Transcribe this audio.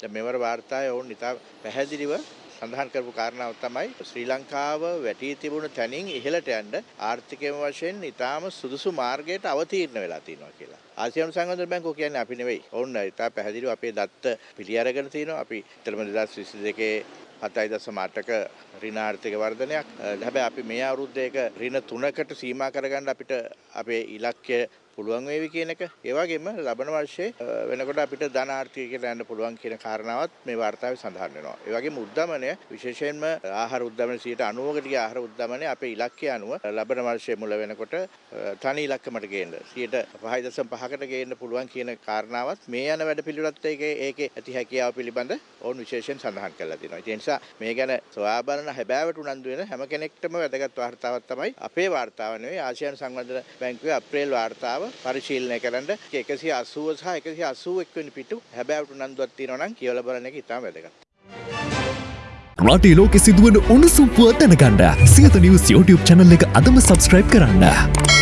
දැන් මෙවර වාර්තාවේ ඔවුන් ඉතා පැහැදිලිව සඳහන් කරපු කාරණාව තමයි ශ්‍රී ලංකාව වැටී තිබුණු තැනින් ඉහළට යන්න ආර්ථිකය වශයෙන් ඉතාම සුදුසු මාර්ගයට අවතීර්ණ වෙලා තියෙනවා කියලා. ආසියානු සංවර්ධන බැංකුව කියන්නේ අපි නෙවෙයි. ඔවුන් ඉතා පැහැදිලිව අපේ දත්ත පිළි අරගෙන තිනවා. අපි තරම 2022 හතයි දසම අටක ඍණ ආර්ථික වර්ධනයක්. හැබැයි අපි මේ අවුරුද්දේක ඍණ තුනකට සීමා කරගන්න අපිට අපේ ඉලක්කය පුළුවන් වේවි කියන එක. ඒ වගේම ලබන වර්ෂයේ වෙනකොට අපිට ධන ආර්ථිකයකට යන්න පුළුවන් කියන කාරණාවත් මේ වාර්තාවේ සඳහන් වෙනවා. ඒ වගේම උද්දමනය විශේෂයෙන්ම ආහාර උද්දමන 90කට ගිය ආහාර උද්දමනය අපේ ඉලක්කය අනුව ලබන වර්ෂයේ මුල වෙනකොට තනි ඉලක්කමට ගේන්න 5.5කට ගේන්න පුළුවන් කියන කාරණාවත් මේ යන වැඩ පිළිවෙලත් ඒකේ ඒකේ ඇති හැකියාව පිළිබඳ ඔවුන් විශේෂයෙන් සඳහන් කරලා තියෙනවා. ඒ නිසා මේ ගැන සොයා බලන හැබෑවට උනන්දු වෙන හැම කෙනෙක්ටම වැදගත් වාර්තාවක් තමයි අපේ වාර්තාව නෙවෙයි ආසියානු සංවර්ධන බැංකුවේ අප්‍රේල් වාර්තාව පරිශීලනය කරන්න 180 සහ 181 වෙනි පිටු හැබෑවට උනන්දුවක් තියෙනවා නම් කියවලා බලන එක ඉතාම වැදගත්. රටේ ලෝකෙ සිදුවන උණුසුම් පුවත් දැනගන්න සියත නිවස් YouTube channel එක අදම subscribe කරන්න.